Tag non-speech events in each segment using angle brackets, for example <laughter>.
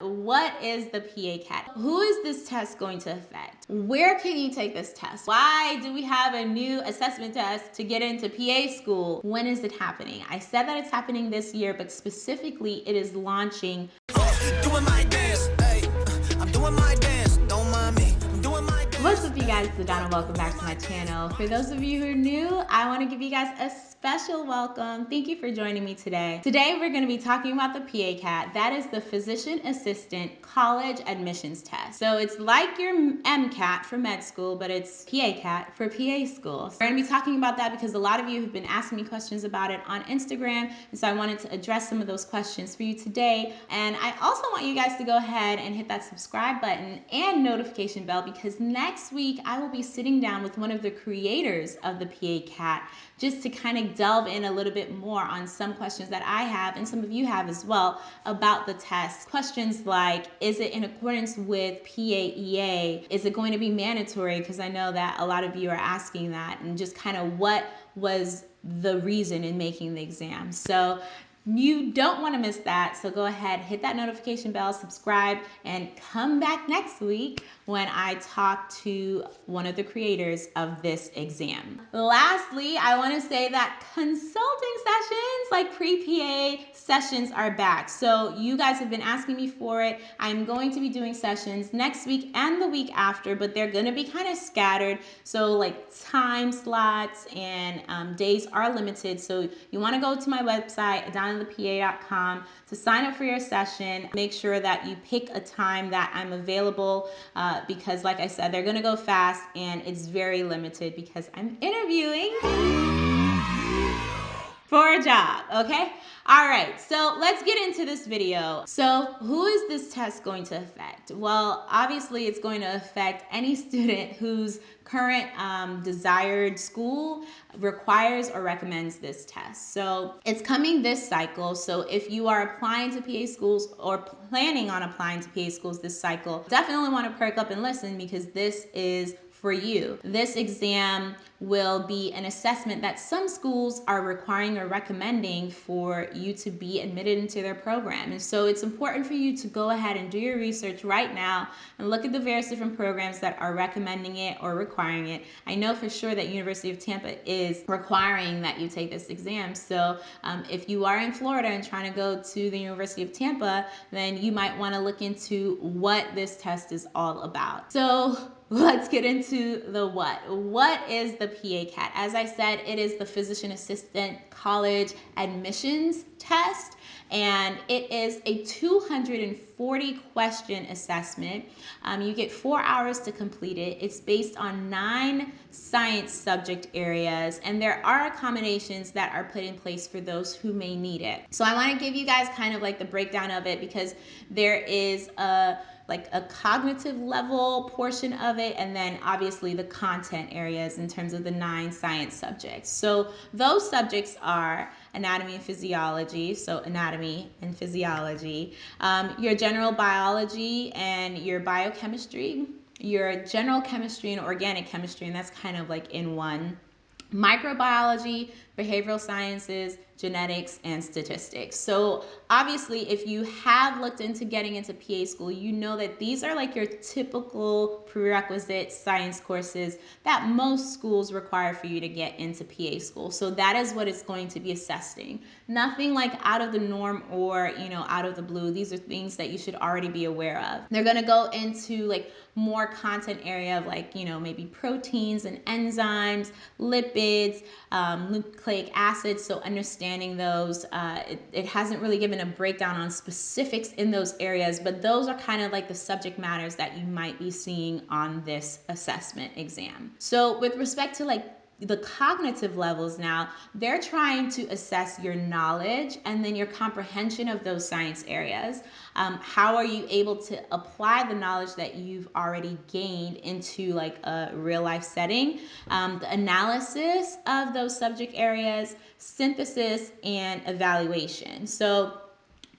What is the PA-CAT? Who is this test going to affect? Where can you take this test? Why do we have a new assessment test to get into PA school? When is it happening? I said that it's happening this year, but specifically it is launching. What's up you guys, it's Donna. Welcome back to my channel. For those of you who are new, I want to give you guys a special welcome. Thank you for joining me today. Today we're going to be talking about the PA-CAT. That is the Physician Assistant College Admissions Test. So it's like your MCAT for med school, but it's PA-CAT for PA schools. We're going to be talking about that because a lot of you have been asking me questions about it on Instagram, and so I wanted to address some of those questions for you today. And I also want you guys to go ahead and hit that subscribe button and notification bell because next week I will be sitting down with one of the creators of the PA-CAT just to kind of delve in a little bit more on some questions that I have and some of you have as well about the test. Questions like, is it in accordance with PAEA? Is it going to be mandatory? Because I know that a lot of you are asking that and just kind of what was the reason in making the exam. So you don't want to miss that. So go ahead, hit that notification bell, subscribe, and come back next week when I talk to one of the creators of this exam. Lastly, I want to say that consulting sessions like pre-PA sessions are back. So you guys have been asking me for it. I'm going to be doing sessions next week and the week after, but they're going to be kind of scattered. So like time slots and um, days are limited. So you want to go to my website, adonnathepa.com to sign up for your session. Make sure that you pick a time that I'm available uh, because like I said, they're going to go fast and it's very limited because I'm interviewing for a job, okay? All right, so let's get into this video. So who is this test going to affect? Well, obviously it's going to affect any student whose current um, desired school requires or recommends this test. So it's coming this cycle. So if you are applying to PA schools or planning on applying to PA schools this cycle, definitely want to perk up and listen because this is for you. This exam will be an assessment that some schools are requiring or recommending for you to be admitted into their program. And so it's important for you to go ahead and do your research right now and look at the various different programs that are recommending it or requiring it. I know for sure that University of Tampa is requiring that you take this exam. So um, if you are in Florida and trying to go to the University of Tampa, then you might want to look into what this test is all about. So let's get into the what. What is the PA-CAT? As I said, it is the Physician Assistant College Admissions Test, and it is a 240 question assessment. Um, you get four hours to complete it. It's based on nine science subject areas, and there are accommodations that are put in place for those who may need it. So I want to give you guys kind of like the breakdown of it because there is a like a cognitive level portion of it, and then obviously the content areas in terms of the nine science subjects. So those subjects are anatomy and physiology, so anatomy and physiology, um, your general biology and your biochemistry, your general chemistry and organic chemistry, and that's kind of like in one microbiology, behavioral sciences, genetics, and statistics. So obviously, if you have looked into getting into PA school, you know that these are like your typical prerequisite science courses that most schools require for you to get into PA school. So that is what it's going to be assessing. Nothing like out of the norm or, you know, out of the blue. These are things that you should already be aware of. They're going to go into like more content area of like, you know, maybe proteins and enzymes, lipids, um, nucleic acids. So understanding those, uh, it, it hasn't really given a breakdown on specifics in those areas, but those are kind of like the subject matters that you might be seeing on this assessment exam. So with respect to like the cognitive levels now, they're trying to assess your knowledge and then your comprehension of those science areas. Um, how are you able to apply the knowledge that you've already gained into like a real life setting? Um, the analysis of those subject areas, synthesis, and evaluation. So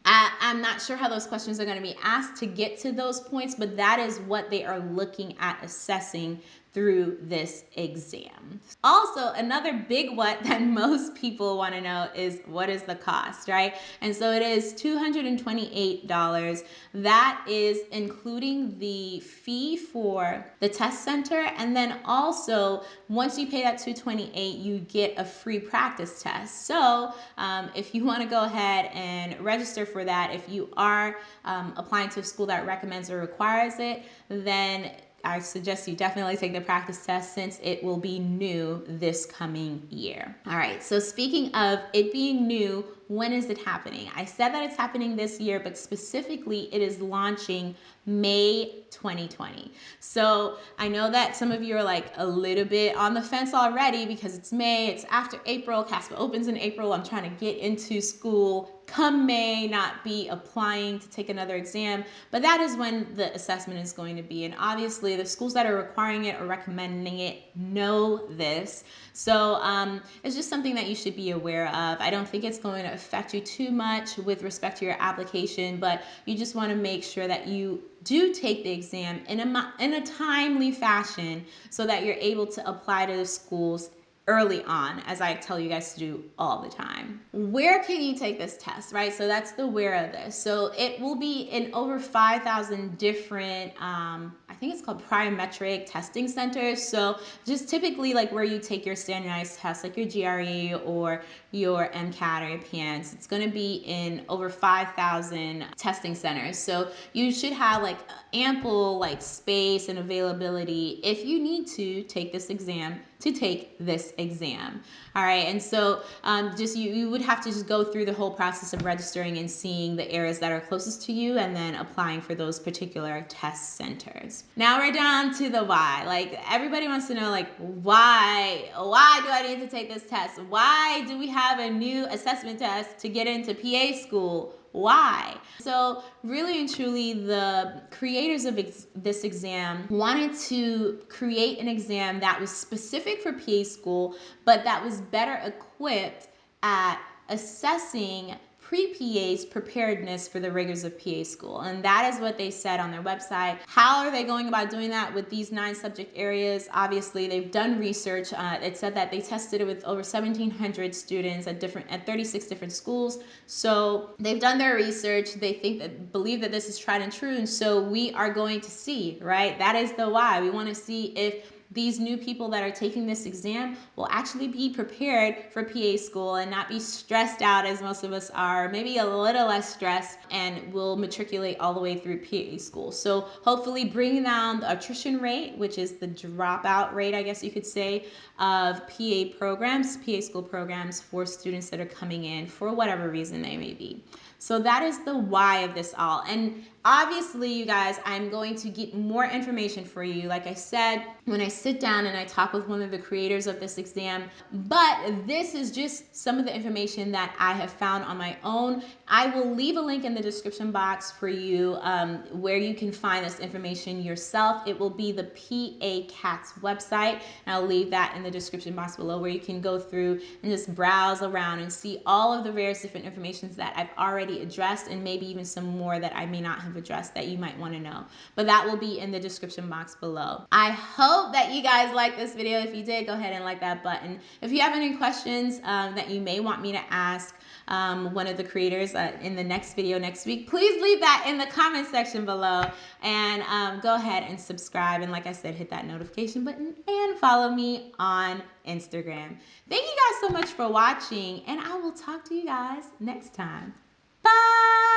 I, am not sure how those questions are going to be asked to get to those points, but that is what they are looking at assessing through this exam. Also, another big what <laughs> that most people want to know is what is the cost, right? And so it is $228. That is including the fee for the test center. And then also, once you pay that 228 you get a free practice test. So um, if you want to go ahead and register for that, if you are um, applying to a school that recommends or requires it, then I suggest you definitely take the practice test since it will be new this coming year. All right, so speaking of it being new, when is it happening? I said that it's happening this year, but specifically it is launching May 2020. So I know that some of you are like a little bit on the fence already because it's May, it's after April, CASPA opens in April. I'm trying to get into school come May, not be applying to take another exam, but that is when the assessment is going to be. And obviously, the schools that are requiring it or recommending it know this. So um, it's just something that you should be aware of. I don't think it's going to affect you too much with respect to your application, but you just want to make sure that you do take the exam in a, in a timely fashion so that you're able to apply to the schools early on, as I tell you guys to do all the time. Where can you take this test, right? So that's the where of this. So it will be in over 5,000 different, um, think it's called Prometric testing centers. So just typically like where you take your standardized tests, like your GRE or your MCAT or your PANCE, it's gonna be in over 5,000 testing centers. So you should have like ample like space and availability if you need to take this exam to take this exam. All right, and so um, just you, you would have to just go through the whole process of registering and seeing the areas that are closest to you and then applying for those particular test centers. Now we're down to the why. Like everybody wants to know like why, why do I need to take this test? Why do we have a new assessment test to get into PA school? why. So really and truly the creators of ex this exam wanted to create an exam that was specific for PA school, but that was better equipped at assessing pre-PA's preparedness for the rigors of PA school. And that is what they said on their website. How are they going about doing that with these nine subject areas? Obviously, they've done research. Uh, it said that they tested it with over 1,700 students at different at 36 different schools. So they've done their research. They think that believe that this is tried and true. And so we are going to see, right? That is the why. We want to see if these new people that are taking this exam will actually be prepared for PA school and not be stressed out as most of us are, maybe a little less stressed and will matriculate all the way through PA school. So hopefully bringing down the attrition rate, which is the dropout rate, I guess you could say, of PA programs, PA school programs for students that are coming in for whatever reason they may be. So that is the why of this all. And obviously, you guys, I'm going to get more information for you. Like I said, when I sit down and I talk with one of the creators of this exam, but this is just some of the information that I have found on my own. I will leave a link in the description box for you um, where you can find this information yourself. It will be the PA CATS website. And I'll leave that in the description box below where you can go through and just browse around and see all of the various different informations that I've already addressed and maybe even some more that I may not have addressed that you might want to know. But that will be in the description box below. I hope that you guys like this video. If you did, go ahead and like that button. If you have any questions um, that you may want me to ask, um, one of the creators uh, in the next video next week, please leave that in the comment section below and um, go ahead and subscribe. And like I said, hit that notification button and follow me on Instagram. Thank you guys so much for watching and I will talk to you guys next time. 拜。